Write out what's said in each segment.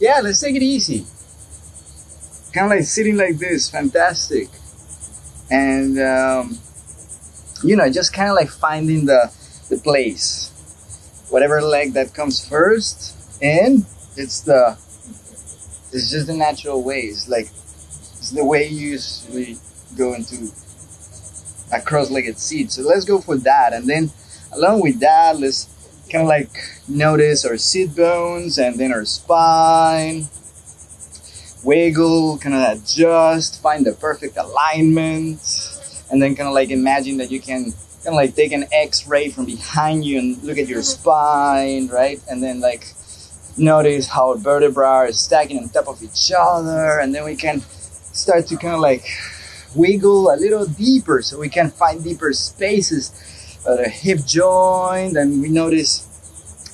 Yeah, let's take it easy. Kind of like sitting like this, fantastic. And, um, you know, just kind of like finding the, the place. Whatever leg that comes first, and it's the, it's just the natural way. It's like, it's the way you usually go into a cross-legged seat. So let's go for that. And then along with that, let's kind of like notice our sit bones and then our spine. Wiggle, kind of adjust, find the perfect alignment. And then kind of like imagine that you can kind of like take an x-ray from behind you and look at your mm-hmm. spine, right? And then like notice how vertebrae are stacking on top of each other. And then we can start to kind of like wiggle a little deeper so we can find deeper spaces at the hip joint and we notice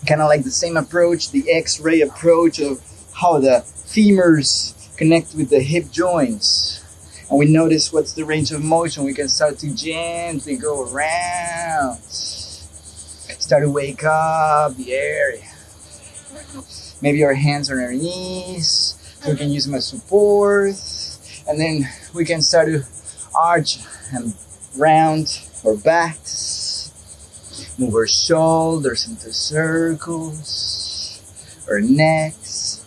kind of like the same approach the x-ray approach of how the femurs connect with the hip joints. And we notice what's the range of motion. We can start to gently go around. Start to wake up the area. Maybe our hands on our knees so we can use them as support. And then we can start to arch and round our backs, move our shoulders into circles, our necks,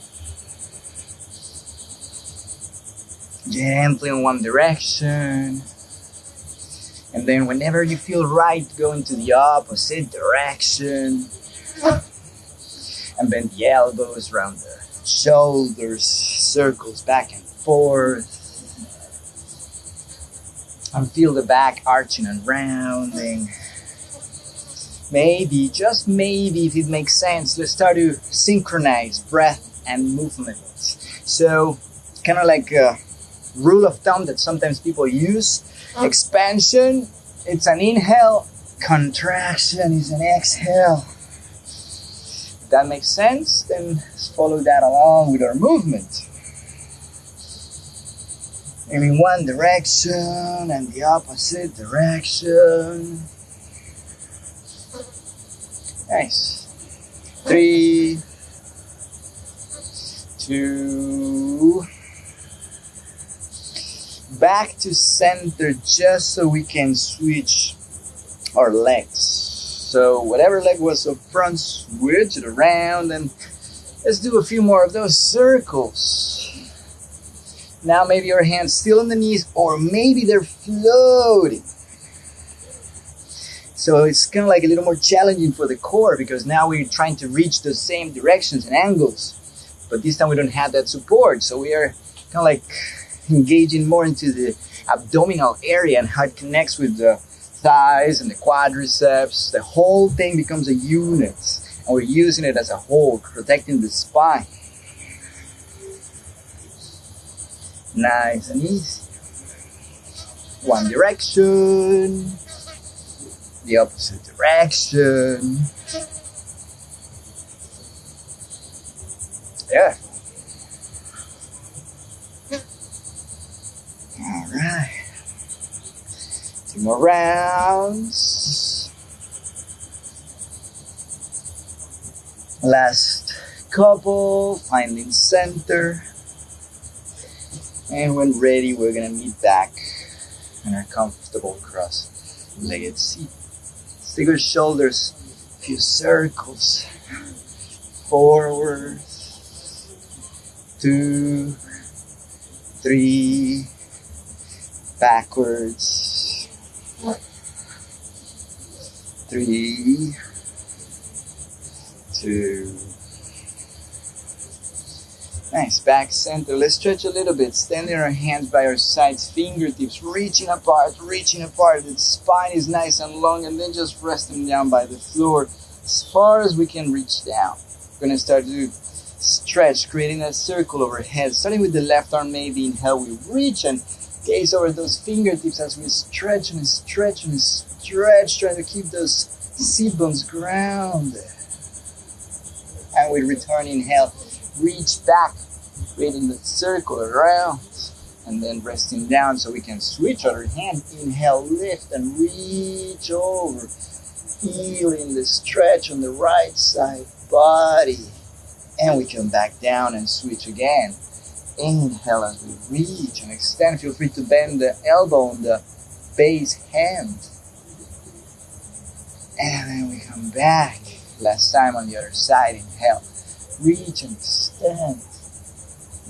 gently in one direction. And then whenever you feel right, go into the opposite direction. And bend the elbows around the shoulders, circles back and forth and feel the back arching and rounding. Maybe, just maybe, if it makes sense, let's start to synchronize breath and movement. So, kind of like a rule of thumb that sometimes people use oh. expansion, it's an inhale, contraction is an exhale. If that makes sense, then let's follow that along with our movement in one direction and the opposite direction. Nice. Three, two, back to center just so we can switch our legs. So whatever leg was up front, switch it around and let's do a few more of those circles. Now maybe your hands still on the knees or maybe they're floating. So it's kind of like a little more challenging for the core because now we're trying to reach the same directions and angles. But this time we don't have that support. So we are kind of like engaging more into the abdominal area and how it connects with the thighs and the quadriceps. The whole thing becomes a unit and we're using it as a whole, protecting the spine. Nice and easy. One direction, the opposite direction. Yeah. All right. Two more rounds. Last couple, finding center. And when ready, we're gonna meet back in our comfortable cross-legged seat. Stick our shoulders, a few circles, forward, two, three, backwards, three, two, Nice, back center. Let's stretch a little bit. Standing our hands by our sides, fingertips reaching apart, reaching apart. The spine is nice and long, and then just resting down by the floor as far as we can reach down. We're gonna start to stretch, creating a circle overhead. Starting with the left arm, maybe inhale, we reach and gaze over those fingertips as we stretch and stretch and stretch, trying to keep those seat bones grounded. And we return, inhale reach back, creating the circle around, and then resting down so we can switch other hand. Inhale, lift, and reach over. Feeling the stretch on the right side body. And we come back down and switch again. Inhale as we reach and extend. Feel free to bend the elbow on the base hand. And then we come back. Last time on the other side. Inhale. Reach and extend.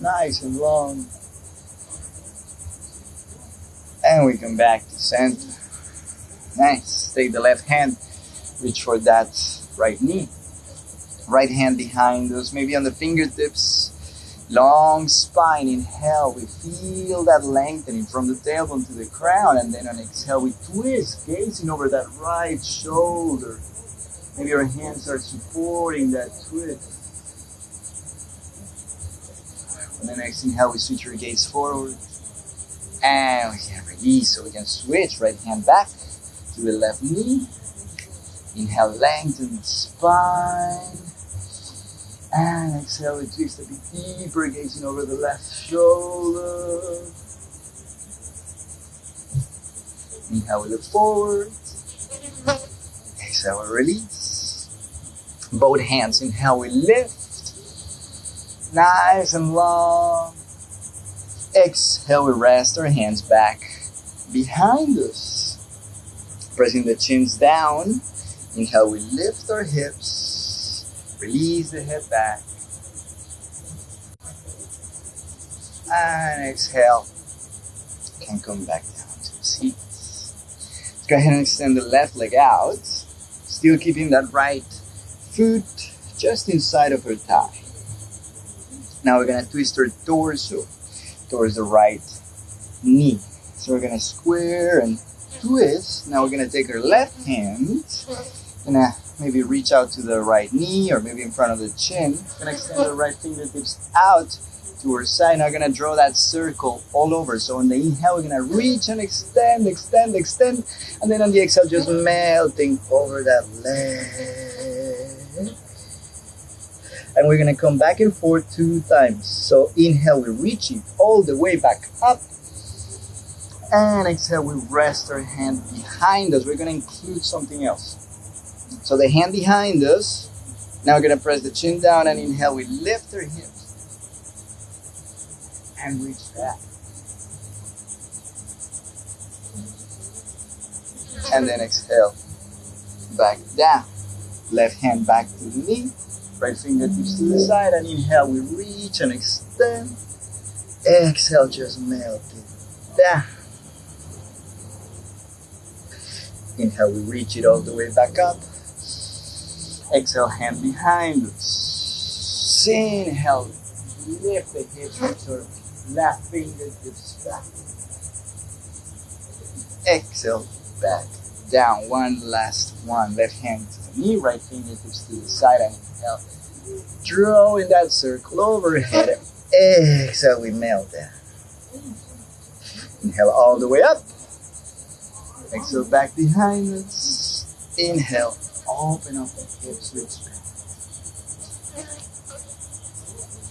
Nice and long. And we come back to center. Nice. Take the left hand. Reach for that right knee. Right hand behind us, maybe on the fingertips. Long spine. Inhale. We feel that lengthening from the tailbone to the crown. And then on exhale, we twist, gazing over that right shoulder. Maybe our hands are supporting that twist. And then next inhale, we switch our gaze forward. And we can release, so we can switch right hand back to the left knee. Inhale, lengthen the spine. And exhale, we twist a bit deeper, gazing over the left shoulder. Inhale, we look forward. Exhale, we release. Both hands, inhale, we lift. Nice and long. Exhale, we rest our hands back behind us. Pressing the chins down. Inhale, we lift our hips. Release the head back. And exhale. Can come back down to the seat. Let's go ahead and extend the left leg out. Still keeping that right foot just inside of her thigh. Now we're gonna twist our torso towards the right knee. So we're gonna square and twist. Now we're gonna take our left hand, gonna maybe reach out to the right knee or maybe in front of the chin. Gonna extend the right fingertips out to our side. Now we're gonna draw that circle all over. So on the inhale, we're gonna reach and extend, extend, extend, and then on the exhale, just melting over that leg. And we're gonna come back and forth two times. So inhale, we reach it all the way back up. And exhale, we rest our hand behind us. We're gonna include something else. So the hand behind us. Now we're gonna press the chin down and inhale, we lift our hips. And reach back. And then exhale, back down. Left hand back to the knee. Right fingertips to the side and inhale, we reach and extend. Exhale, just melt it down. Inhale, we reach it all the way back up. Exhale, hand behind. Inhale, lift the hips your left fingertips back. Exhale, back down. One last one. Left hand to the knee, right fingertips to the side, and inhale. Drawing that circle overhead. Exhale, we melt down. Inhale all the way up. Exhale back behind us. Inhale, open up the hips, reach back.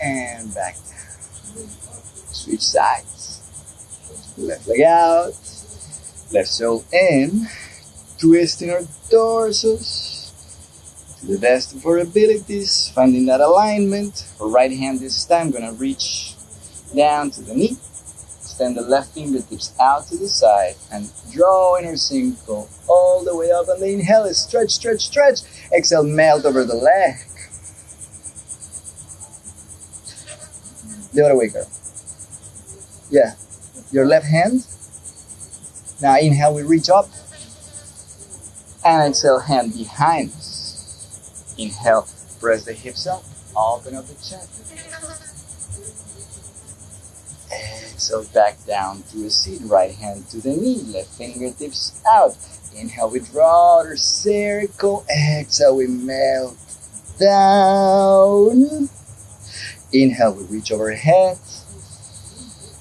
And back down. Switch sides. Left leg out. Left sole in. Twisting our torsos to the best of our abilities. Finding that alignment. Right hand this time gonna reach down to the knee. Extend the left fingertips out to the side and draw inner circle all the way up. And the inhale is stretch, stretch, stretch. Exhale, melt over the leg. The other way, girl. Yeah. Your left hand. Now inhale, we reach up. And exhale, hand behind. Inhale, press the hips up. Open up the chest. Exhale back down to a seat. Right hand to the knee. Left fingertips out. Inhale, we draw our circle. Exhale, we melt down. Inhale, we reach overhead.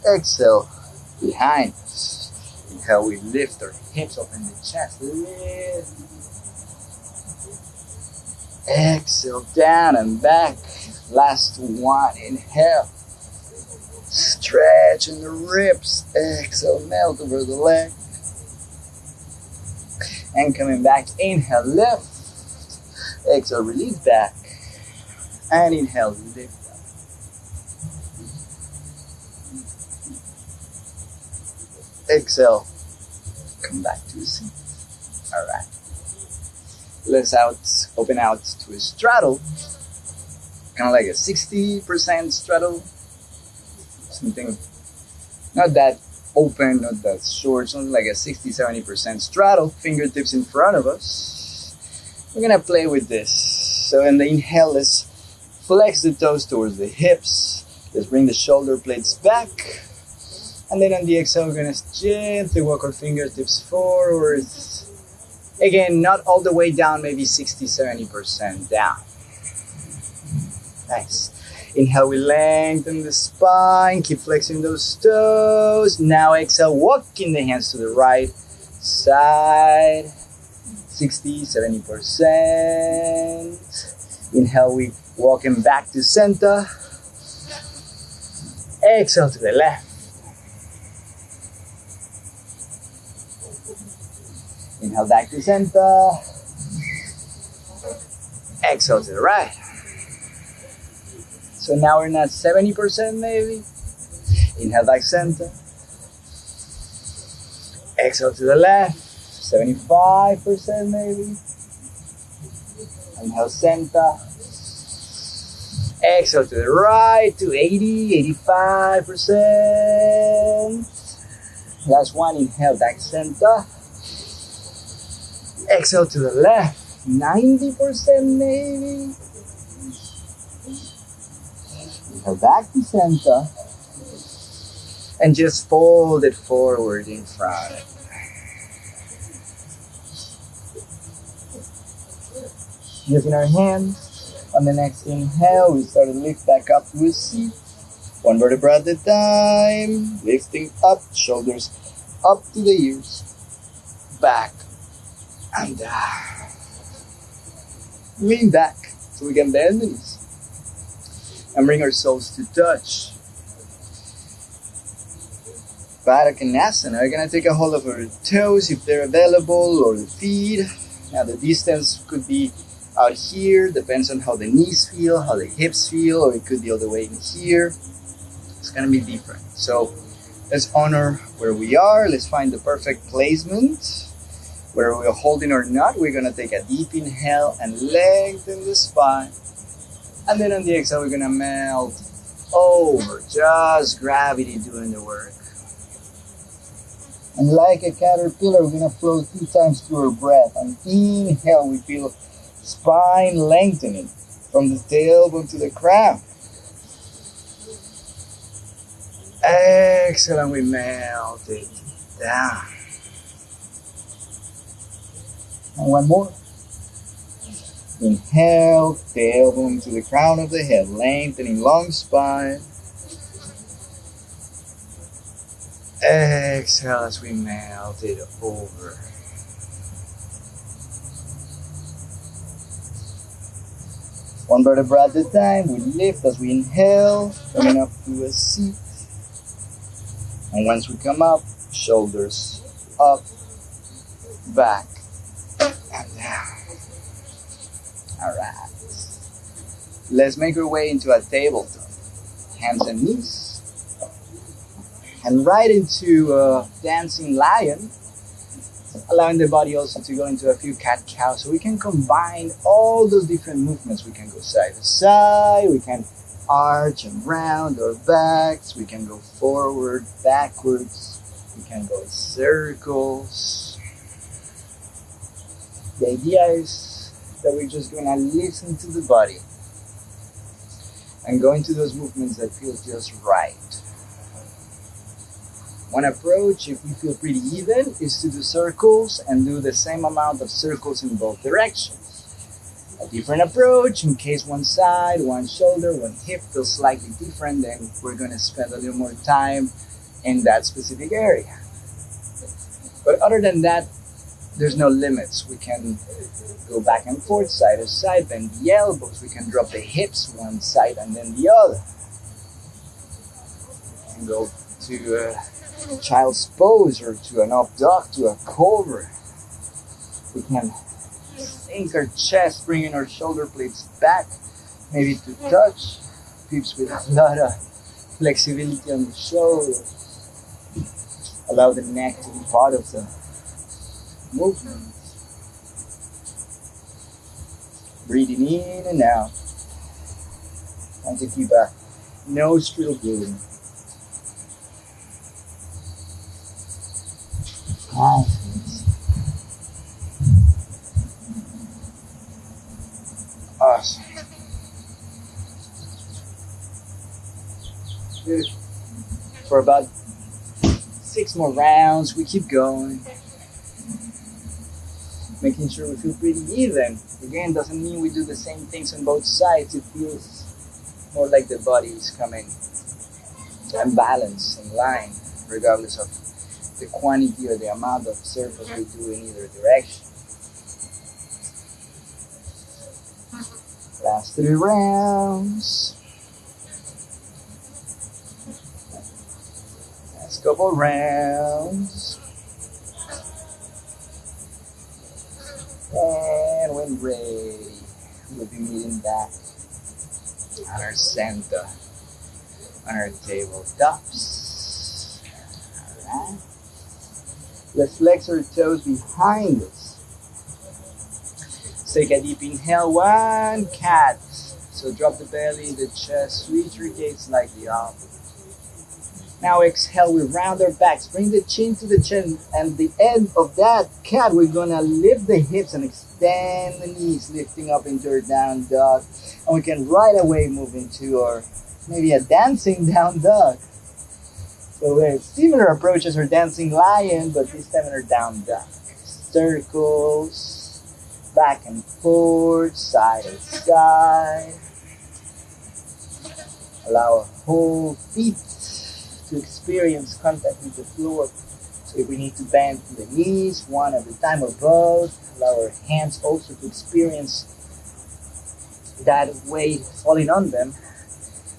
Exhale, behind. Inhale, we lift our hips up in the chest. Lift. Exhale, down and back. Last one. Inhale. Stretch in the ribs. Exhale, melt over the leg. And coming back, inhale, lift. Exhale, release back. And inhale, lift up. Exhale, come back to the seat. Let's out, open out to a straddle. Kind of like a 60% straddle. Something not that open, not that short, something like a 60 70% straddle, fingertips in front of us. We're gonna play with this. So, in the inhale, let's flex the toes towards the hips. Let's bring the shoulder blades back. And then on the exhale, we're gonna gently walk our fingertips forward. Again, not all the way down, maybe 60 70% down. Nice. Inhale, we lengthen the spine, keep flexing those toes. Now exhale, walking the hands to the right side. 60, 70%. Inhale, we walk him back to center. Exhale to the left. Inhale back to center. Exhale to the right. So now we're not 70% maybe. Inhale back center. Exhale to the left. 75% maybe. Inhale center. Exhale to the right to 80, 85%. Last one, inhale back center. Exhale to the left, 90% maybe. Inhale back to center. And just fold it forward in front. Using our hands, on the next inhale, we start to lift back up to a seat. One vertebra at a time. Lifting up, shoulders up to the ears. Back and down. Lean back so we can bend the knees. And bring ourselves to touch. Baddha Konasana. We're gonna take a hold of our toes if they're available or the feet. Now the distance could be out here, depends on how the knees feel, how the hips feel, or it could be all the way in here. It's gonna be different. So let's honor where we are. Let's find the perfect placement. Where we're holding or not, we're gonna take a deep inhale and lengthen the spine. And then on the exhale, we're gonna melt over, just gravity doing the work. And like a caterpillar, we're gonna flow two times through our breath. On inhale, we feel spine lengthening from the tailbone to the crown. Exhale, and we melt it down. And one more. Inhale, tailbone to the crown of the head, lengthening long spine. Exhale as we melt it over. One vertebra at a time, we lift as we inhale, coming up to a seat. And once we come up, shoulders up, back, and down. All right. Let's make our way into a tabletop. Hands and knees. And right into a dancing lion, allowing the body also to go into a few cat cows. So we can combine all those different movements. We can go side to side, we can arch and round our backs, we can go forward, backwards, we can go in circles. The idea is that we're just gonna listen to the body and go into those movements that feel just right. One approach, if we feel pretty even, is to do circles and do the same amount of circles in both directions. A different approach, in case one side, one shoulder, one hip feels slightly different, then we're going to spend a little more time in that specific area. But other than that, there's no limits. We can go back and forth, side to side, bend the elbows. We can drop the hips one side and then the other. And go to uh, child's pose or to an up dog to a cobra. We can sink our chest, bringing our shoulder blades back maybe to touch peeps with a lot of flexibility on the shoulder. Allow the neck to be part of the movement. Breathing in and out. And to keep a nostril blowing. Nice. Awesome. Good. For about six more rounds, we keep going. Making sure we feel pretty even. Again, doesn't mean we do the same things on both sides. It feels more like the body is coming and balance in line, regardless of the quantity or the amount of surface we do in either direction. Last three rounds. Last couple rounds. And when ready, we'll be meeting back on our center, on our tabletops. Alright. Let's flex our toes behind us. Take a deep inhale, one cat. So drop the belly, the chest, reach your gaze slightly up. Now exhale, we round our backs, bring the chin to the chin, and the end of that cat, we're gonna lift the hips and extend the knees, lifting up into our down dog. And we can right away move into our maybe a dancing down dog. So we have similar approaches for dancing lion, but this time in our down dog. Circles, back and forth, side to side. Allow our whole feet to experience contact with the floor. So if we need to bend the knees, one at a time or both, allow our hands also to experience that weight falling on them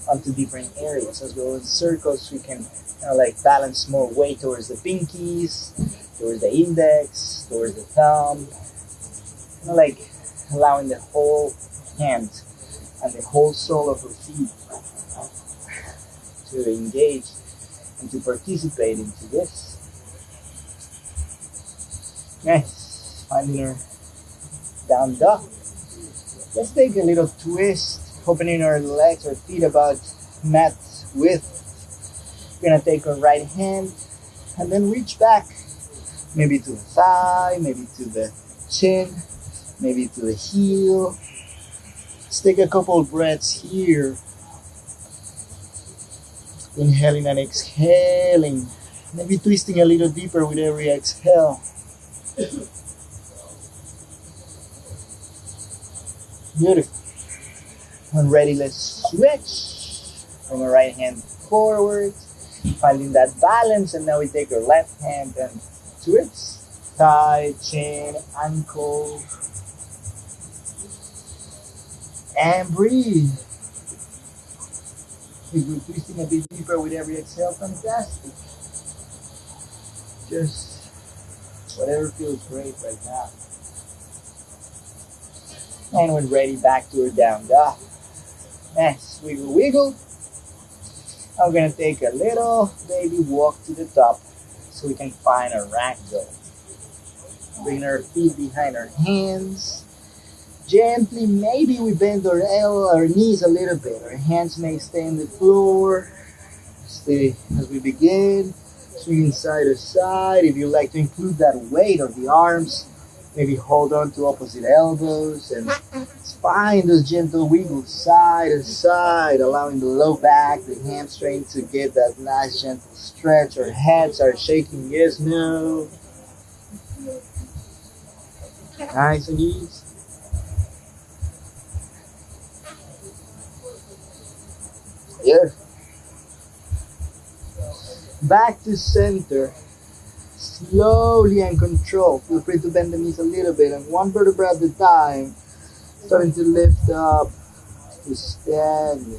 onto different areas. As well as circles, we can kind of like balance more weight towards the pinkies, towards the index, towards the thumb, kind of like allowing the whole hand and the whole sole of her feet to engage and to participate into this. Finding her down dog. Let's take a little twist, opening our legs or feet about mat width. We're gonna take our right hand and then reach back, maybe to the thigh, maybe to the chin, maybe to the heel. Let's take a couple of breaths here. Inhaling and exhaling. Maybe twisting a little deeper with every exhale. Beautiful. When ready, let's switch. Bring our right hand forward, finding that balance, and now we take our left hand and switch. Thigh, chin, ankle, and breathe. We're twisting a bit deeper with every exhale, fantastic. Just whatever feels great right now. And when ready, back to our down dog. Nice, wiggle, wiggle. I'm gonna take a little baby walk to the top so we can find a ragdoll. Bring our feet behind our hands. Gently, maybe we bend our our knees a little bit. Our hands may stay on the floor. Stay as we begin. Swinging side to side. If you like to include that weight of the arms, maybe hold on to opposite elbows and find those gentle wiggles side to side, allowing the low back, the hamstring to get that nice gentle stretch. Our heads are shaking, yes, no. Nice and easy. Yeah. Back to center. Slowly and control. Feel free to bend the knees a little bit and one vertebra at a time. Starting to lift up to stand.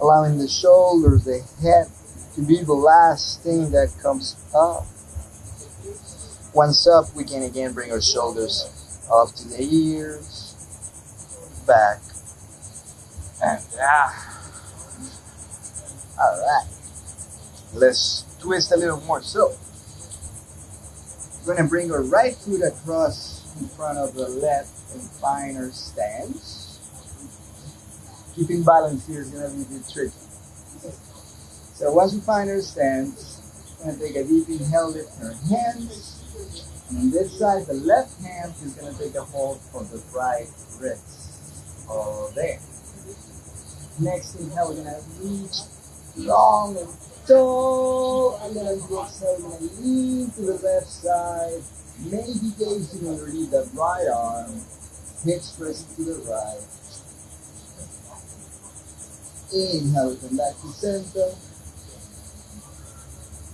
Allowing the shoulders, the head to be the last thing that comes up. Once up, we can again bring our shoulders up to the ears, back, And down. All right. Let's twist a little more. So, we're gonna bring our right foot across in front of the left and find our stance. Keeping balance here is gonna be a bit tricky. So once we find our stance, we're gonna take a deep inhale, lift our hands. And on this side, the left hand is gonna take a hold of the right wrist. All there. Next inhale, we're gonna reach long and tall. We're gonna lean to the left side. Maybe gazing underneath the right arm. Hips pressing to the right. Inhale, come back to center.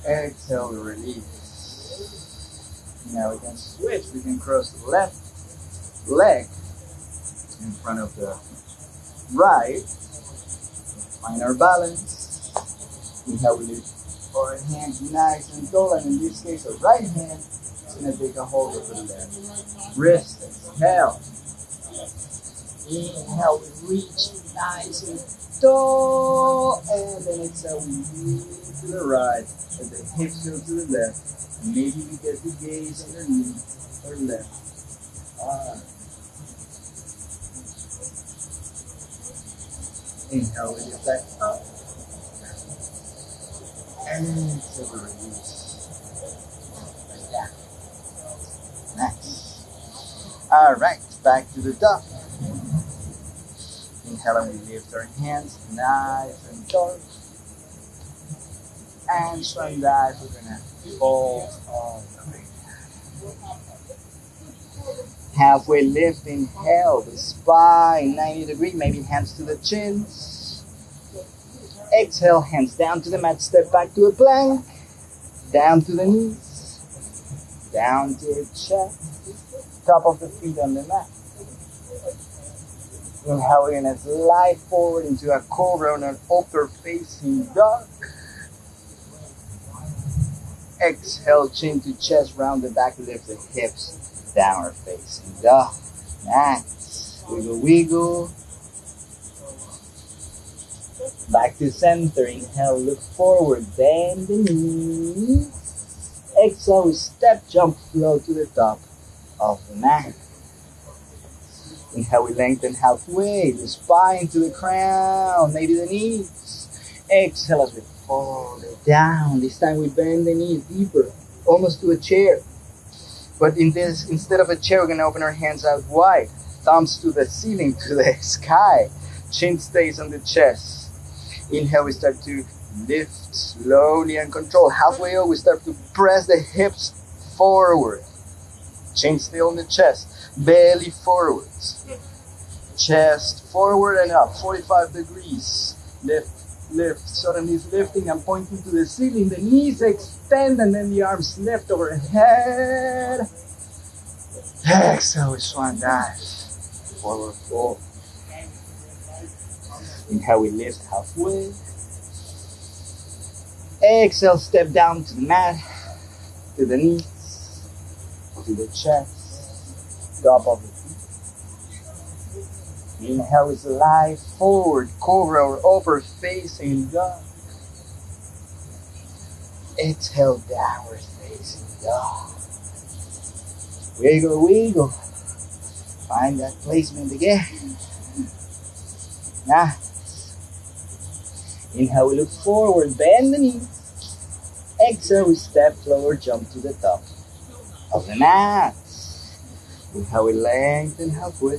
Exhale, release. Now we can switch. We can cross the left leg in front of the right. Find our balance. Inhale, we lift our hands nice and tall. And in this case, our right hand is going to take a hold of the left wrist. Exhale. Inhale, reach nice and tall. And then exhale, we move to the right. And the hips go to the left. Maybe we get the gaze underneath or left. Inhale, we get back up. Alright, back to the duck. Inhale and we lift our hands nice and tall. And from that, we're gonna fold all the way Halfway lift, inhale, the spine 90 degree, maybe hands to the chins. Exhale, hands down to the mat, step back to a plank, down to the knees, down to the chest, top of the feet on the mat. Inhale, we're gonna slide forward into a cobra on an upper facing dog. Exhale, chin to chest, round the back, lift the hips, downward facing dog. Nice. Wiggle, wiggle. Back to center. Inhale, look forward, bend the knees. Exhale, step, jump, flow to the top of the mat. Inhale, we lengthen halfway, the spine to the crown, maybe the knees. Exhale as we fold it down. This time we bend the knees deeper, almost to a chair. But in this, instead of a chair, we're gonna open our hands out wide, thumbs to the ceiling, to the sky. Chin stays on the chest. Inhale, we start to lift slowly and control. Halfway up, we start to press the hips forward. Chin still on the chest, belly forwards. Chest forward and up, 45 degrees. Lift lift. Knees lifting and pointing to the ceiling. The knees extend and then the arms lift overhead. Exhale, we swan dive. Forward fold. Inhale, we lift halfway. Exhale, step down to the mat, to the knees, to the chest, top of the feet. Inhale is lie forward, cobra or upper facing dog. Exhale, downward facing dog. Wiggle, wiggle. Find that placement again. Now, inhale, we look forward, bend the knees. Exhale, we step forward, jump to the top of the mat. Inhale, we lengthen halfway.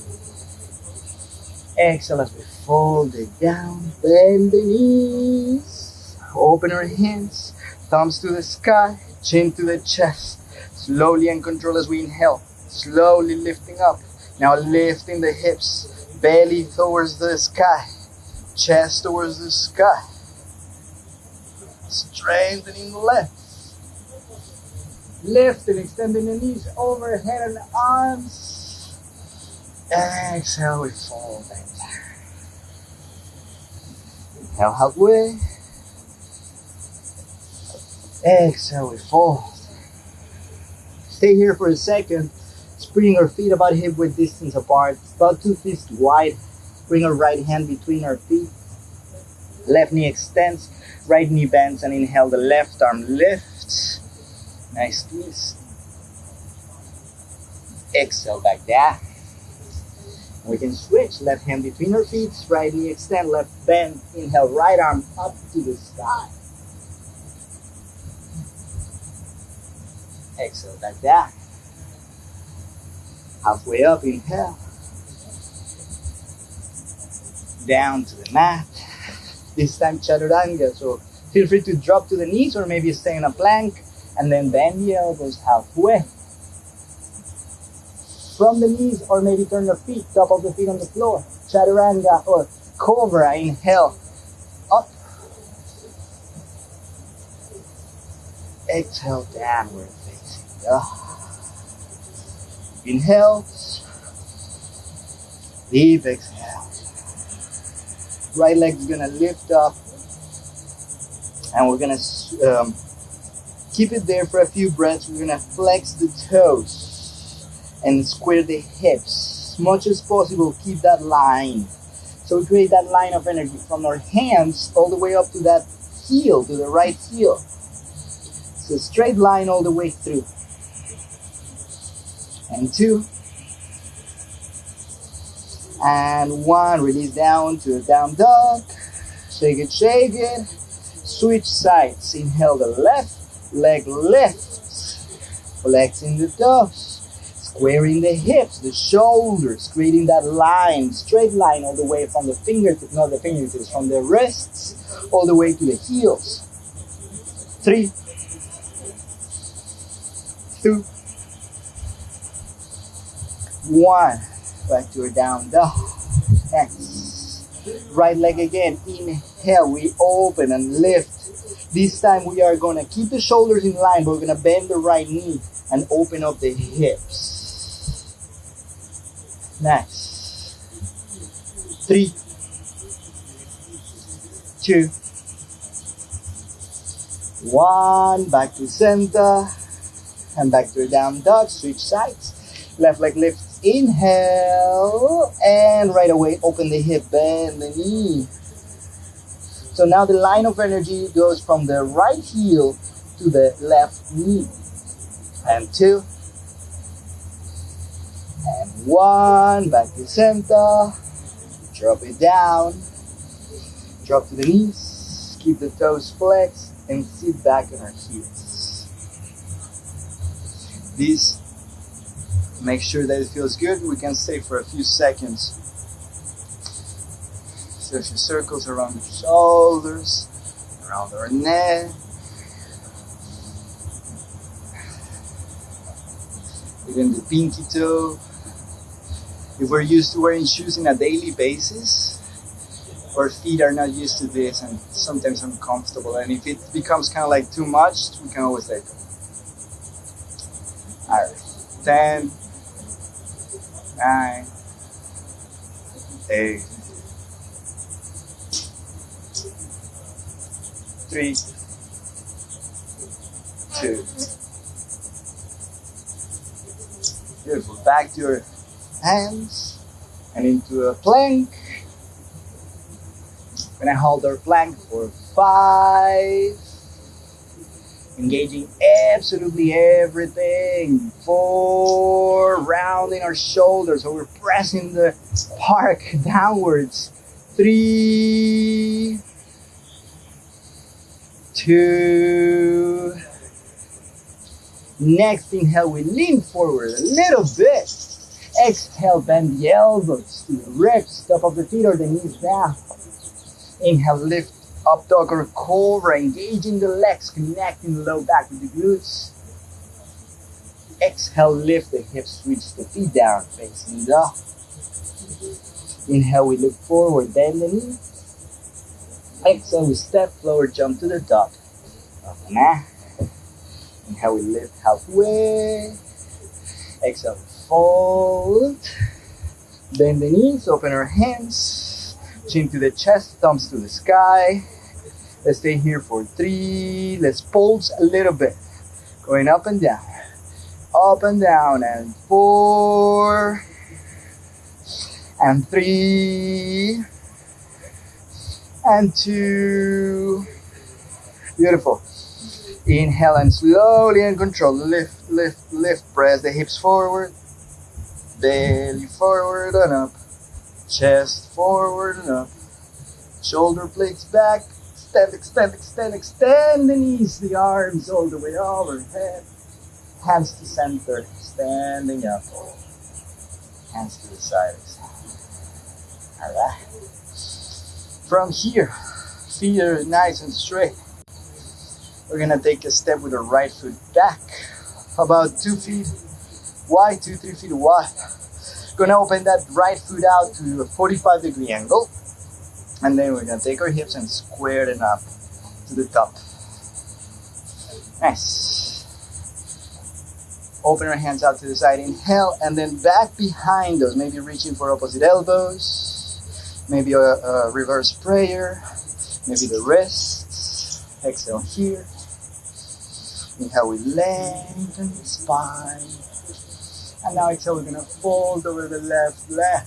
Exhale as we fold it down, bend the knees. Open our hands, thumbs to the sky, chin to the chest. Slowly and control as we inhale, slowly lifting up. Now lifting the hips, belly towards the sky, chest towards the sky. Strengthening the left. Lifting, extending the knees overhead and arms. Exhale, we fall back down. Inhale halfway. Exhale, we fold. Stay here for a second, spreading our feet about hip width distance apart, about two feet wide Bring our right hand between our feet. Left knee extends, right knee bends, and inhale. The left arm lifts. Nice twist. Exhale back down. We can switch. Left hand between our feet, right knee extend, left bend. Inhale, right arm up to the sky. Exhale back down. Halfway up, inhale. Down to the mat. This time chaturanga. So feel free to drop to the knees or maybe stay in a plank and then bend the elbows halfway. From the knees or maybe turn your feet, top of the feet on the floor. Chaturanga or cobra. Inhale. Up. Exhale downward facing dog. Inhale. Deep exhale. Right leg's gonna lift up. And we're gonna um, keep it there for a few breaths. We're gonna flex the toes and square the hips. As much as possible, keep that line. So we create that line of energy from our hands all the way up to that heel, to the right heel. So straight line all the way through. And two. And one, release down to a down dog. Shake it, shake it. Switch sides. Inhale the left leg lifts. Flexing the toes. Squaring the hips, the shoulders, creating that line, straight line all the way from the fingertips, not the fingertips, from the wrists all the way to the heels. Three, two, one. Back to a down dog. Next. Right leg again. Inhale, we open and lift. This time we are gonna keep the shoulders in line, but we're gonna bend the right knee and open up the hips. Next. Three, two, one. Back to center. And back to a down dog. Switch sides. Left leg lifts. Inhale. And right away, open the hip, bend the knee. So now the line of energy goes from the right heel to the left knee. And two, and one, back to center. Drop it down. Drop to the knees. Keep the toes flexed and sit back on our heels. This, make sure that it feels good. We can stay for a few seconds. So a few circles around the shoulders, around our neck. Even the pinky toe if we're used to wearing shoes on a daily basis, our feet are not used to this and sometimes uncomfortable. And if it becomes kind of like too much, we can always let go. All right, 10, 9, 8, 3, 2. Beautiful. Back to your hands and into a plank. We're gonna hold our plank for five. Engaging absolutely everything. Four, rounding our shoulders, so we're pressing the park downwards. Three, two. Next inhale, we lean forward a little bit. Exhale, bend the elbows to the ribs, top of the feet or the knees down. Inhale, lift up dog or cobra, engaging the legs, connecting the low back with the glutes. Exhale, lift the hips, reach the feet down, facing dog. Inhale, we look forward, bend the knee. Exhale, we step forward, jump to the dog. Up out. Inhale, we lift halfway. Exhale, fold. Bend the knees, open our hands. Chin to the chest, thumbs to the sky. Let's stay here for three. Let's pulse a little bit. Going up and down. Up and down. And four. and three, and two. Beautiful. Inhale and slowly and control. Lift, lift, lift. Press the hips forward. Belly forward and up. Chest forward and up. Shoulder blades back. Extend, extend, extend, extend the knees, the arms all the way overhead. Hands to center, standing up. Hands to the sides. Alright. From here, feet are nice and straight. We're gonna take a step with the right foot back, about two feet wide, two, three feet wide. Gonna open that right foot out to a 45 degree angle. And then we're gonna take our hips and square them up to the top. Nice. Open our hands out to the side, inhale, and then back behind us, maybe reaching for opposite elbows, maybe a, a reverse prayer, maybe the wrists. Exhale here. Inhale, we lengthen the spine. And now exhale, we're gonna fold over the left leg.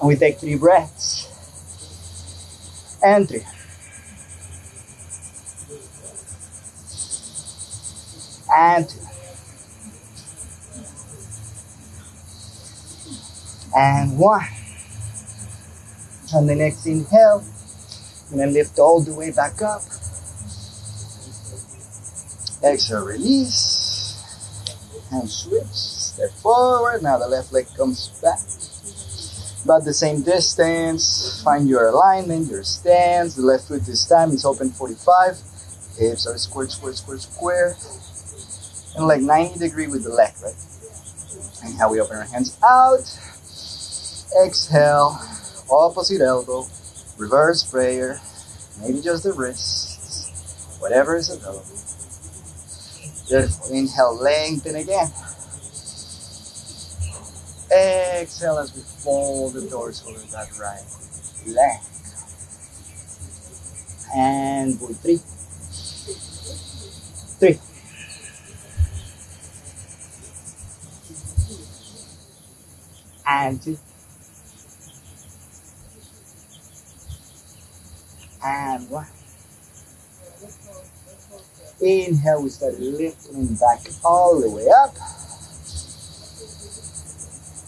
And we take three breaths. And three. And two. And one. On the next inhale, and then lift all the way back up. Exhale, release. And switch. Step forward. Now the left leg comes back. About the same distance. Find your alignment, your stance. The left foot this time is open 45. Hips are square, square, square, square. And like 90 degree with the leg, right? And how we open our hands out. Exhale. Opposite elbow. Reverse prayer. Maybe just the wrists. Whatever is available. Beautiful. Inhale, lengthen again. Exhale as we fold the doors over that right leg. And pull three. Three. And two. And one. Inhale, we start lifting back all the way up.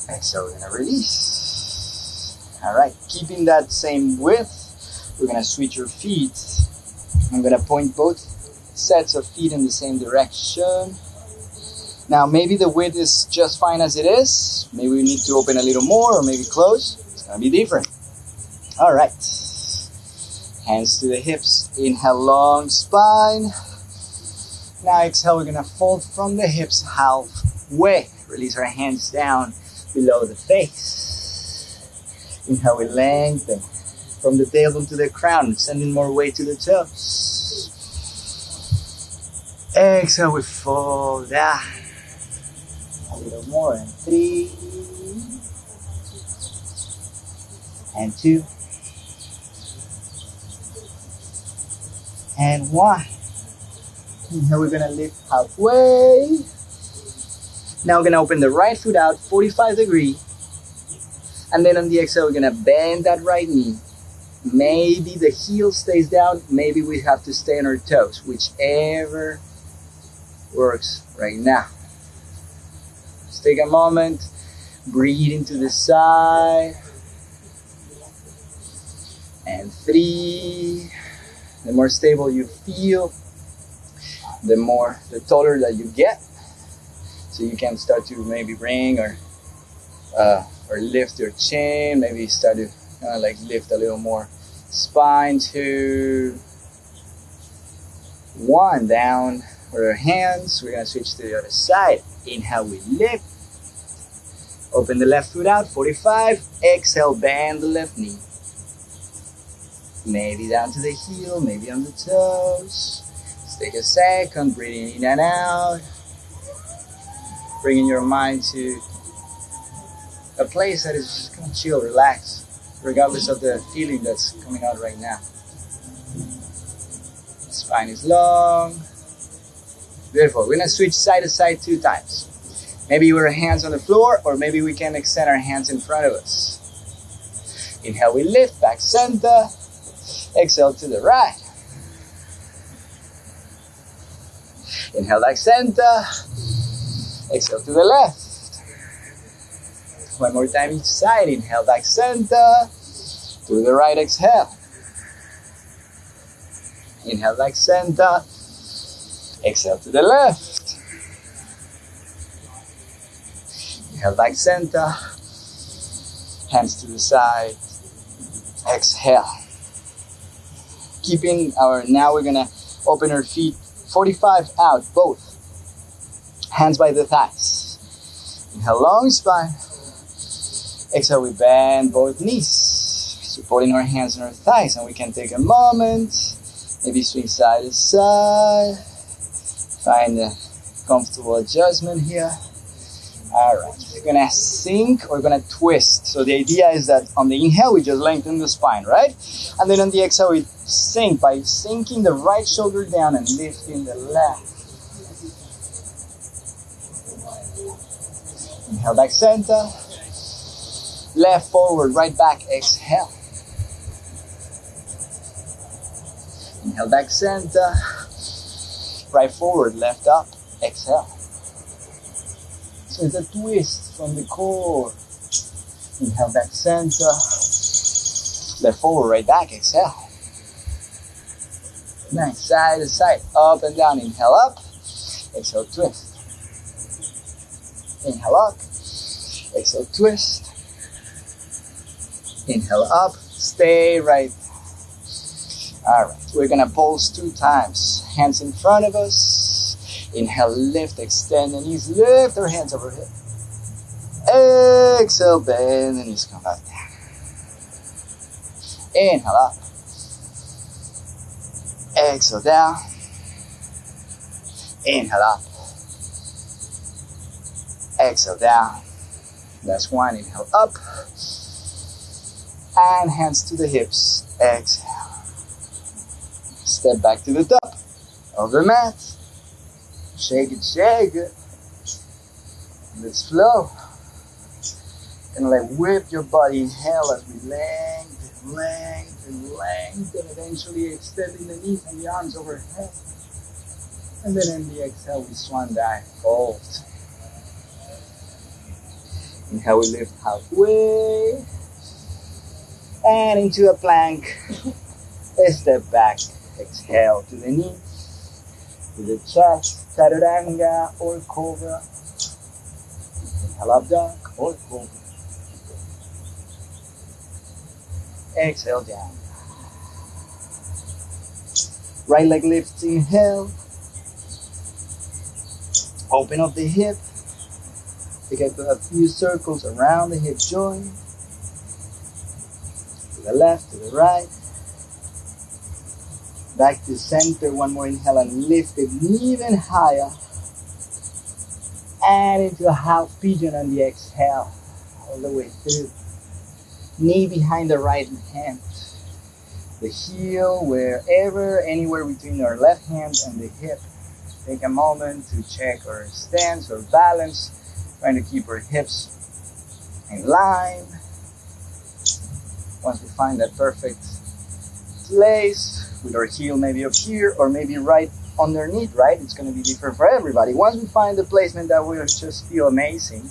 Exhale, we're gonna release. All right, keeping that same width, we're gonna switch your feet. I'm gonna point both sets of feet in the same direction. Now, maybe the width is just fine as it is. Maybe we need to open a little more or maybe close. It's gonna be different. All right. Hands to the hips. Inhale, long spine. Now exhale, we're gonna fold from the hips halfway. Release our hands down below the face. Inhale, we lengthen from the tailbone to the crown, sending more weight to the toes. Exhale, we fold down. A little more, and three, and two, and one. Inhale, we're gonna lift halfway. Now we're gonna open the right foot out, 45 degree. And then on the exhale, we're gonna bend that right knee. Maybe the heel stays down, maybe we have to stay on our toes, whichever works right now. Just take a moment, breathe into the side. And three. The more stable you feel, the more the taller that you get. So you can start to maybe bring or uh, or lift your chin, maybe start to kind of like lift a little more spine to one down with our hands. We're gonna switch to the other side. Inhale, we lift. Open the left foot out, 45. Exhale, bend the left knee. Maybe down to the heel, maybe on the toes. Take a second, breathing in and out. Bringing your mind to a place that is just of chill, relax, regardless of the feeling that's coming out right now. Spine is long. Beautiful. We're gonna switch side to side two times. Maybe our hands on the floor, or maybe we can extend our hands in front of us. Inhale, we lift, back center. Exhale to the right. Inhale, back center. Exhale to the left. One more time each side. Inhale, back center. To the right, exhale. Inhale, back center. Exhale to the left. Inhale, back center. Hands to the side. Exhale. Keeping our, now we're gonna open our feet 45 out, both. Hands by the thighs. Inhale, long spine. Exhale, we bend both knees, supporting our hands on our thighs, and we can take a moment, maybe swing side to side, find a comfortable adjustment here. All right, we're gonna sink or we're gonna twist. So the idea is that on the inhale, we just lengthen the spine, right? And then on the exhale, we sink by sinking the right shoulder down and lifting the left. Inhale back center. Left forward, right back, exhale. Inhale back center. Right forward, left up, exhale. So it's a twist from the core. Inhale back center. Left forward, right back, exhale. Nice, side to side, up and down. Inhale up, exhale twist. Inhale up, exhale twist. Inhale up, stay right. All right, we're gonna pulse two times. Hands in front of us. Inhale, lift, extend the knees, lift our hands overhead. Exhale, bend the knees, come back down. Inhale up. Exhale down. Inhale up. Exhale down. That's one. Inhale up. And hands to the hips. Exhale. Step back to the top of the mat. Shake it, shake it. Let's flow. And like whip your body. Inhale as we lengthen, lengthen, and Eventually extending the knees and the arms overhead. And then in the exhale, we swan dive, fold. Inhale, we lift halfway. And into a plank. Step back. Exhale to the knees, to the chest, chaturanga or cobra. Inhale up dog or cobra. Exhale down. Right leg lifts, inhale. Open up the hip. We get a few circles around the hip joint. To the left, to the right. Back to center. One more inhale and lift it even higher. And into a half pigeon on the exhale. All the way through. Knee behind the right hand. The heel wherever, anywhere between our left hand and the hip. Take a moment to check our stance or balance. Trying to keep our hips in line. Once we find that perfect place with our heel maybe up here or maybe right underneath, right? It's going to be different for everybody. Once we find the placement that will just feel amazing,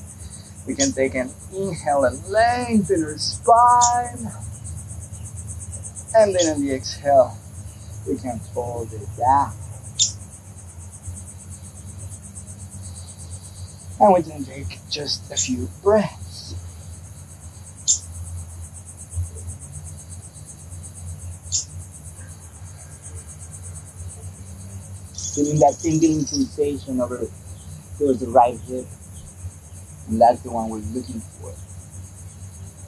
we can take an inhale and lengthen our spine. And then on the exhale, we can fold it down. And we can take just a few breaths. Feeling that tingling sensation over towards the right hip. And that's the one we're looking for.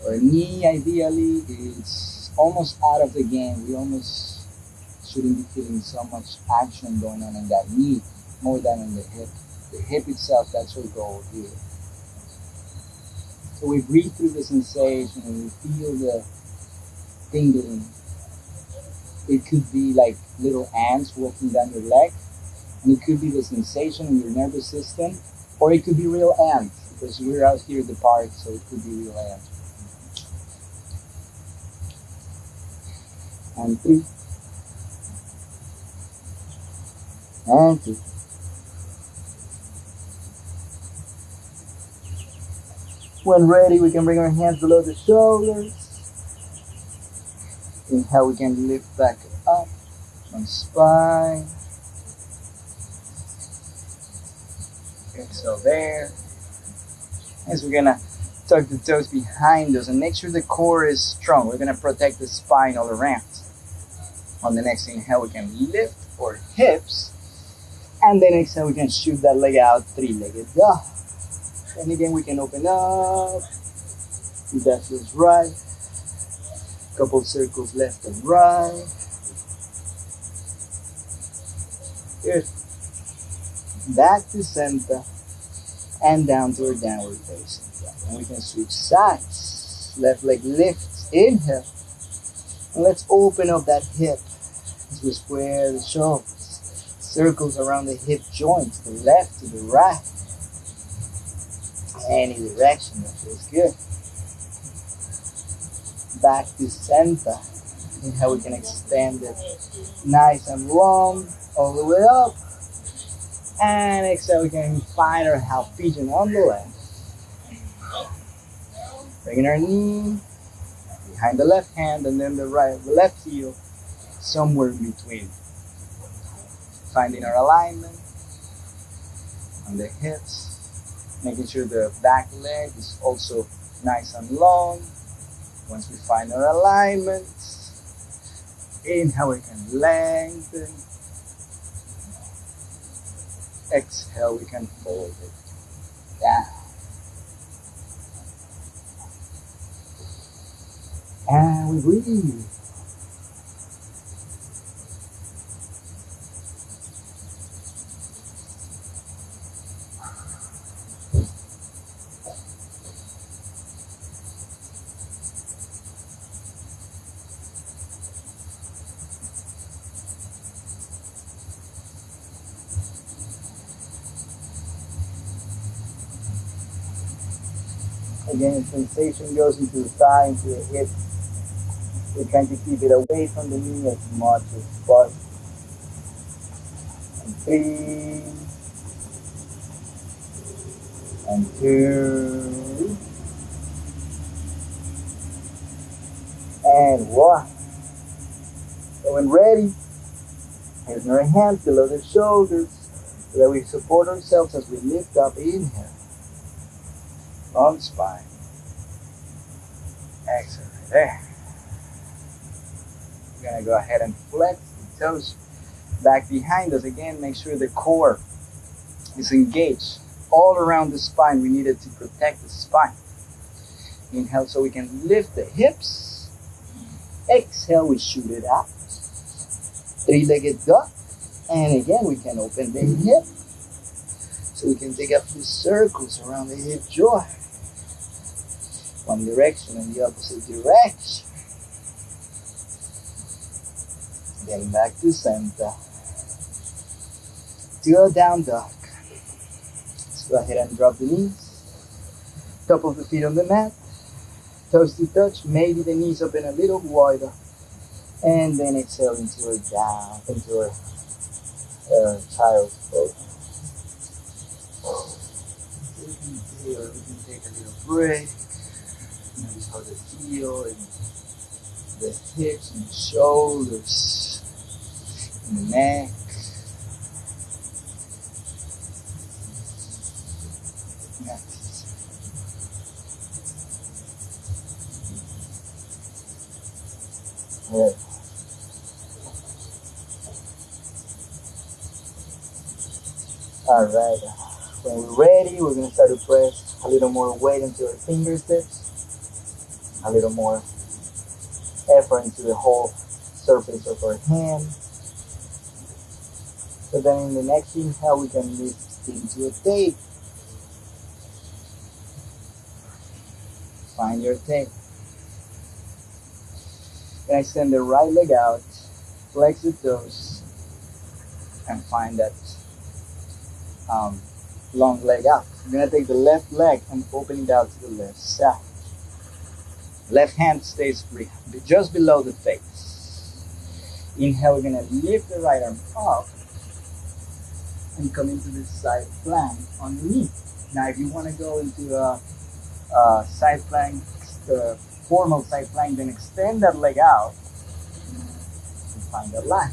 Our knee ideally is almost out of the game. We almost shouldn't be feeling so much action going on in that knee more than in the hip the hip itself, that's our goal here. So we breathe through the sensation and we feel the tingling. It could be like little ants walking down your leg, and it could be the sensation in your nervous system Or it could be real ants because we're out here at the park, so it could be real ants. And three. And two. When ready, we can bring our hands below the shoulders. Inhale, we can lift back up on spine. Exhale there. As we're gonna tuck the toes behind us and make sure the core is strong. We're gonna protect the spine all around. On the next inhale, we can lift our hips. And then exhale, we can shoot that leg out, three-legged dog. And again, we can open up. That feels right. Couple circles left and right. Good. Back to center and down to our downward facing dog. And we can switch sides. Left leg lifts, inhale. And let's open up that hip as we square the shoulders. Circles around the hip joint, to the left, to the right any direction that feels good. Back to center. How we can extend it nice and long all the way up. And exhale, we can find our half pigeon on the left. Bringing our knee behind the left hand and then the right, the left heel, somewhere between. Finding our alignment on the hips making sure the back leg is also nice and long. Once we find our alignment, inhale we can lengthen. Exhale we can fold it down. And we breathe. Again, sensation goes into the thigh, into the hip. We're trying to keep it away from the knee as much as possible. And three. And two. And one. So when ready, here's our hands below the shoulders so that we support ourselves as we lift up. Inhale long spine. There. We're gonna go ahead and flex the toes back behind us again. Make sure the core is engaged all around the spine. We need it to protect the spine. Inhale so we can lift the hips. Exhale, we shoot it up. Three-legged dog. And again, we can open the hip. So we can take a few circles around the hip joint one direction and the opposite direction. Getting back to center. To a down dog. Let's go ahead and drop the knees. Top of the feet on the mat. Toes to touch. Maybe the knees open a little wider. And then exhale into a down, into a uh, child's pose. We can take a little break. Notice how the heel and the hips and shoulders and the neck. Next. Good. All right. When we're ready, we're to start to press a little more weight into our fingertips a little more effort into the whole surface of our hand. So then in the next inhale, we can lift into a tape. Find your tape. Then extend the right leg out, flex the toes, and find that um, long leg out. You're gonna take the left leg and open it out to the left side. Left hand stays re- just below the face. Inhale, we're gonna lift the right arm up and come into this side plank underneath. Now, if you want to go into a, a side plank, the formal side plank, then extend that leg out and find that line.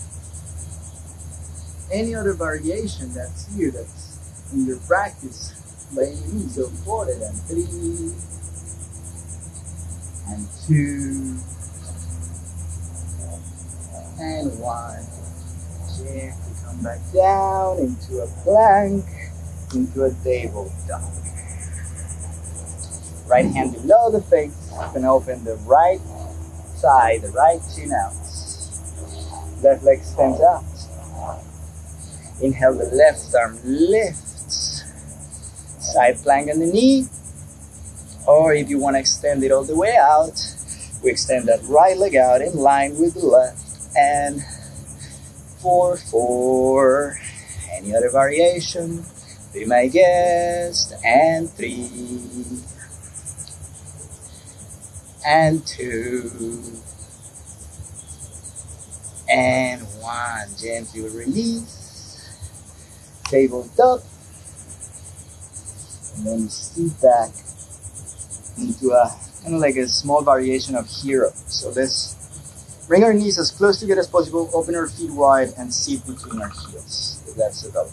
Any other variation that's here, that's in your practice, by means, so forward and three and two and one. Gently come back down into a plank, into a table dog. Right hand below the face, and open the right side, the right chin out. Left leg stands up Inhale, the left arm lifts. Side plank on the knee. Or if you want to extend it all the way out, we extend that right leg out in line with the left. And four, four. Any other variation? Be my guest. And three. And two. And one. Gently release. Table up. And then sit back into a kind of like a small variation of hero. So let's bring our knees as close together as possible, open our feet wide, and sit between our heels. If that's available.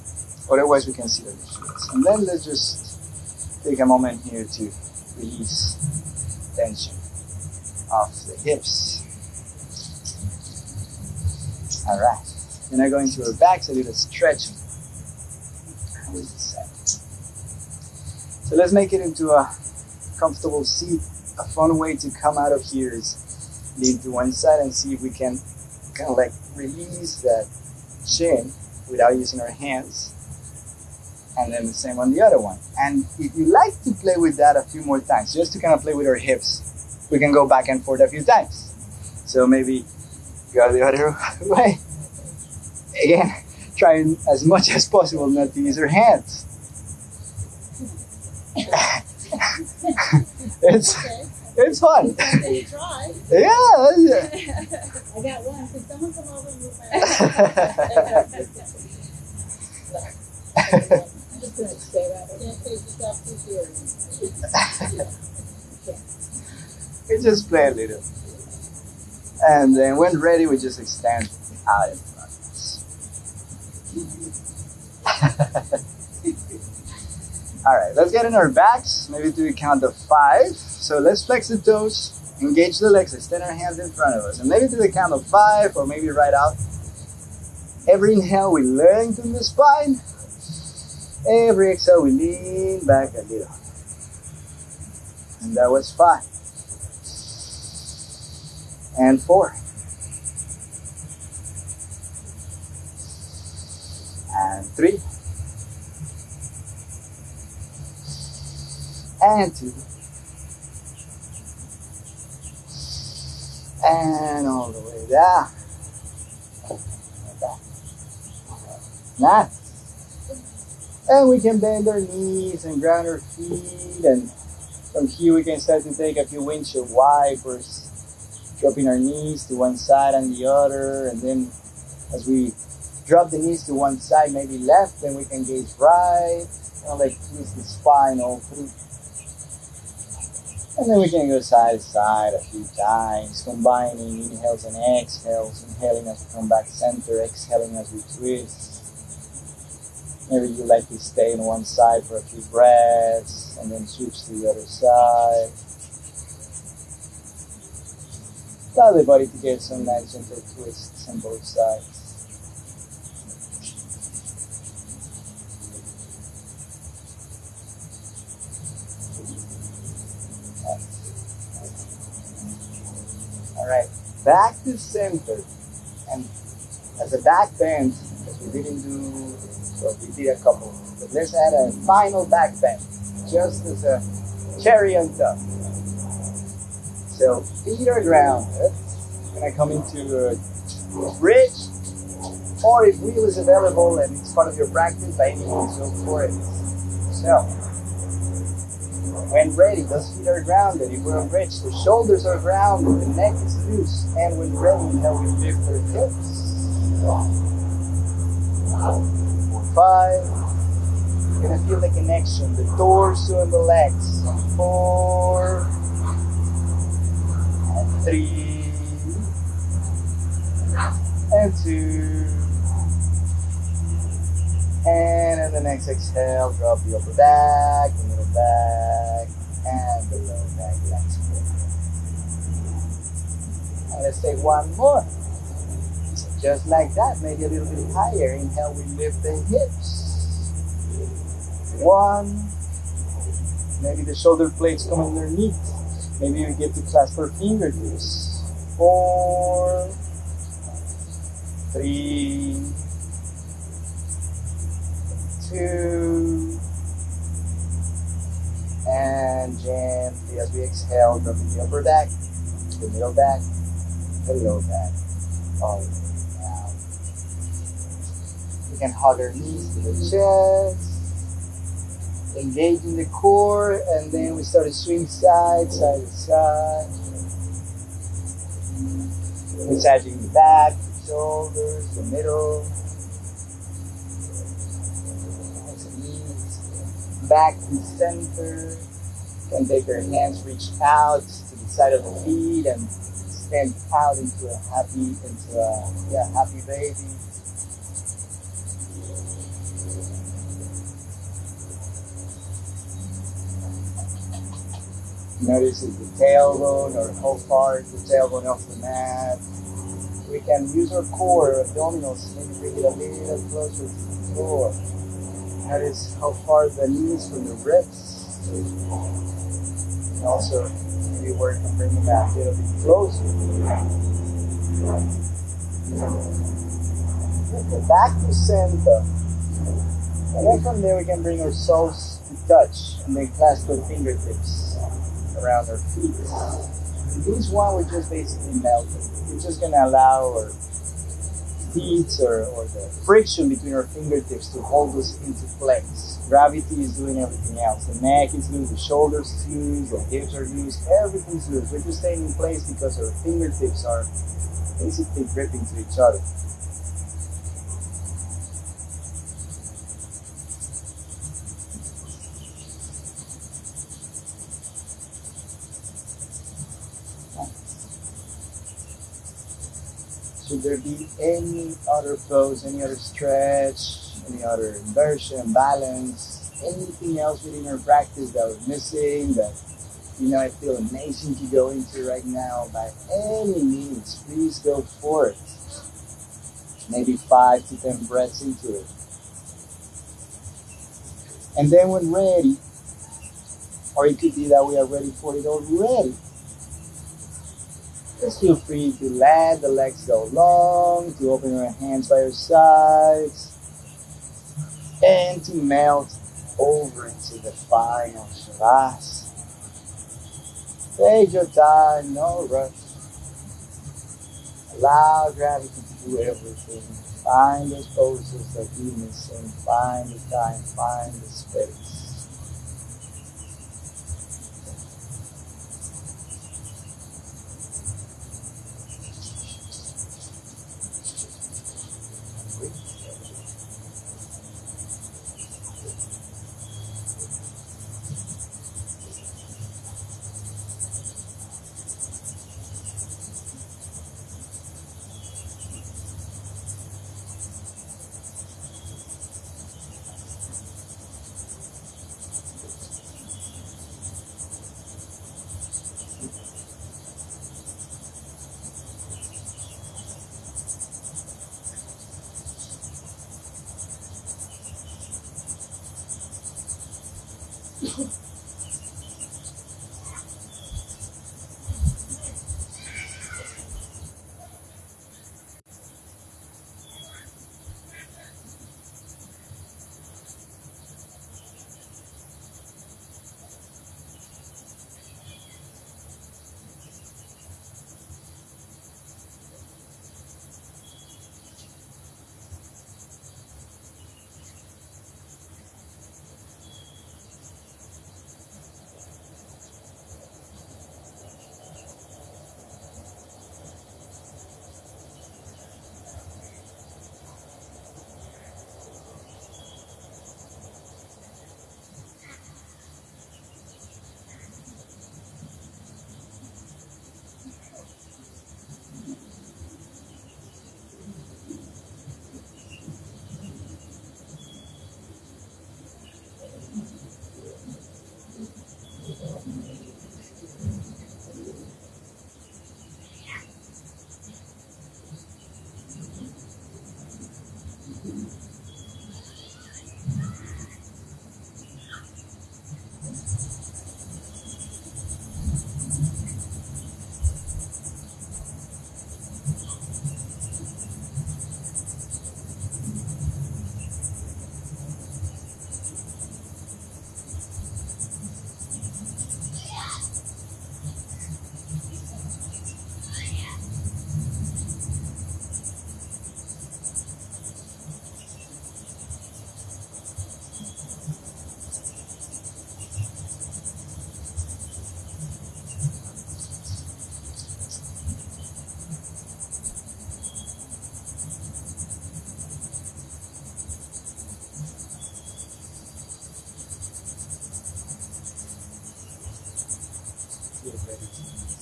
Otherwise, we can sit on the heels. And then let's just take a moment here to release tension off the hips. All right. Then I go into our backs, a little stretching. The. So let's make it into a comfortable seat. A fun way to come out of here is lean to one side and see if we can kind of like release that chin without using our hands. And then the same on the other one. And if you like to play with that a few more times, just to kind of play with our hips, we can go back and forth a few times. So maybe go the other way. Again, trying as much as possible not to use our hands. it's Okay. it's fun. Yeah. I got one. Can someone come over and move my I'm just gonna stay right there. Can't take yourself too serious. we just play a little. And then when ready, we just extend out in front of us. All right, let's get in our backs. Maybe do a count of five. So let's flex the toes, engage the legs, extend our hands in front of us. And maybe do the count of five or maybe right out. Every inhale, we lengthen the spine. Every exhale, we lean back a little. And that was five. And four. And three. And two. And all the way down. And. Nice. And we can bend our knees and ground our feet. And from here, we can start to take a few windshield wipers, dropping our knees to one side and the other. And then as we drop the knees to one side, maybe left, then we can gaze right. Of like twist the spine all. And then we can go side to side a few times, combining inhales and exhales, inhaling as we come back center, exhaling as we twist. Maybe you like to stay on one side for a few breaths and then switch to the other side. Allow the body to get some nice gentle twists on both sides. All right, back to center. And as a back bend, we didn't do, well, we did a couple, but let's add a final back bend, just as a cherry on top. So feet are grounded. Gonna come into a bridge, or if wheel is available and it's part of your practice, by any means, go for it. yourself. When ready, those feet are grounded. If we're rich, the shoulders are grounded, the neck is loose, and when ready, now we lift our hips. Four, five. You're gonna feel the connection, the torso and the legs. Four and three and two. And in the next exhale, drop the upper back, the back, and the lower back. And let's take one more. Just like that, maybe a little bit higher. Inhale, we lift the hips. One. Maybe the shoulder blades come underneath. Maybe we get to clasp our fingertips. Four. Three. Two. And gently as we exhale, dropping the upper back, the middle back, the lower back, all the way down. We can hug our knees to the chest engaging the core, and then we start to swing side, side to side. Massaging the back, the shoulders, the middle. Back to center. Can take your hands reach out to the side of the feet and stand out into a happy, into a yeah, happy baby. Notice is the tailbone or far is the tailbone off the mat. We can use our core, abdominals, maybe bring it a little closer to the floor. Notice how far the knees from the ribs. And also maybe work on bringing that a little bit closer. Back to center. And then from there we can bring our soles to touch and then clasp our fingertips around our feet. And this one we're just basically melting. We're just gonna allow our feet or, or the friction between our fingertips to hold us into place. Gravity is doing everything else. The neck is loose, the shoulders loose, the hips are loose, everything's loose. We're just staying in place because our fingertips are basically gripping to each other. There be any other pose, any other stretch, any other inversion, balance, anything else within your practice that we're missing that you know I feel amazing to go into right now, by any means, please go for it. Maybe five to ten breaths into it. And then when ready, or it could be that we are ready for it already. Just feel free to let the legs go long, to open your hands by your sides, and to melt over into the final shavasana. Take your time, no rush. Allow gravity to do everything. Find those poses that you're missing. Find the time, find the space.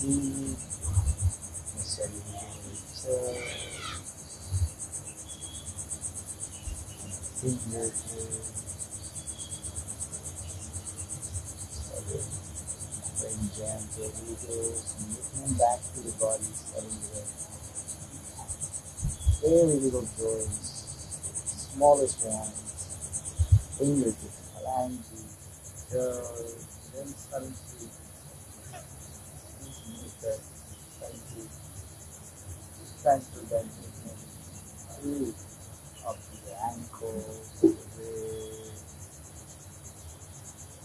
Fingertips. Steady. Bring gentle wiggles and movement back to the setting the very little joints, smallest ones, fingertips, phalanges, toes, then starting to use that, starting to transfer that movement through up to the ankles, to the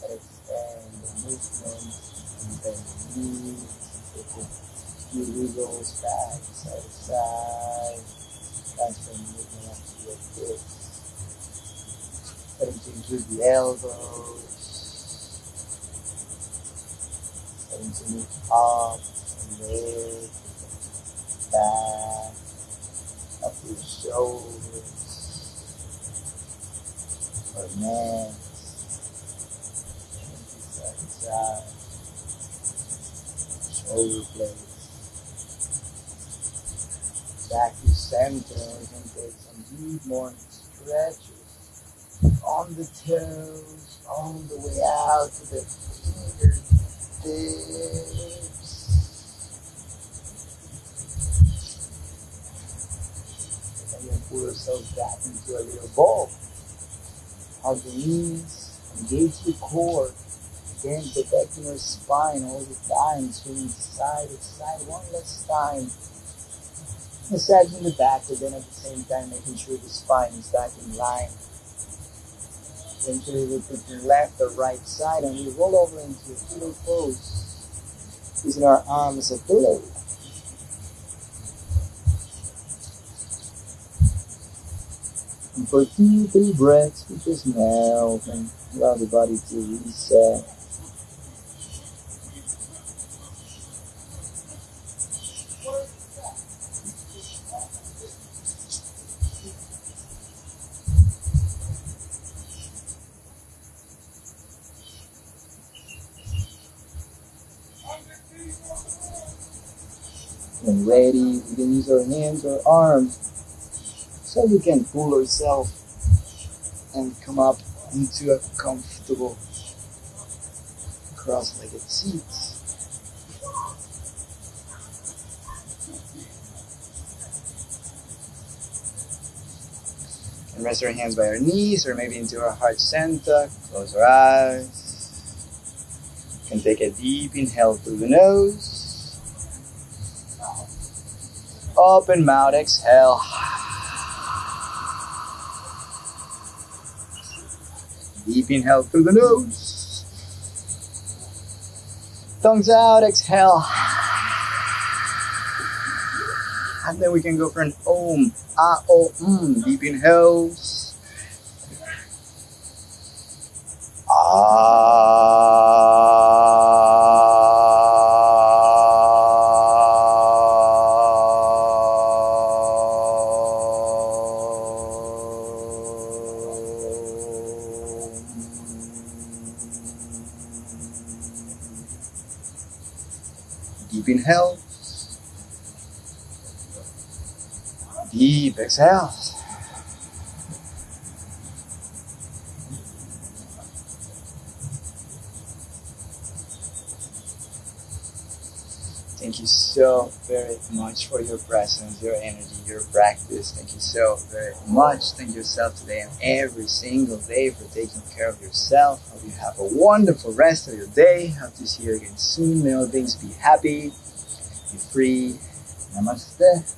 wrist, and the movement, and the knees, a few wiggles back, side to side, transfer the movement up to your hips. Starting to the elbows, starting to move up and mid, back, up your shoulders, or neck, shoulder blades. Back to center, can take some deep morning stretches on the toes, on the way out to the fingertips. And then pull yourself back into a little ball. Hug the knees, engage the core. Again, protecting your spine all the time, swinging side to side one last time. Massaging the back, but then at the same time making sure the spine is back in line. Then to your left or right side and we roll over into a pillow pose. Using our arms as a pillow. And for two, three breaths, we just melt and allow the body to reset. When we our hands or arms so we can pull ourselves and come up into a comfortable cross-legged seat. And rest our hands by our knees or maybe into our heart center. Close our eyes. Can take a deep inhale through the nose. Open mouth, exhale. Deep inhale through the nose. Tongues out, exhale. And then we can go for an om, ah, oh, mm. Deep inhales. Deep inhale. Deep exhale. Thank you so very much for your presence, your energy, your practice. Thank you so very much. Thank yourself today and every single day for taking care of yourself. Hope you have a wonderful rest of your day. Hope to see you again soon. May all things be happy, free. Namaste.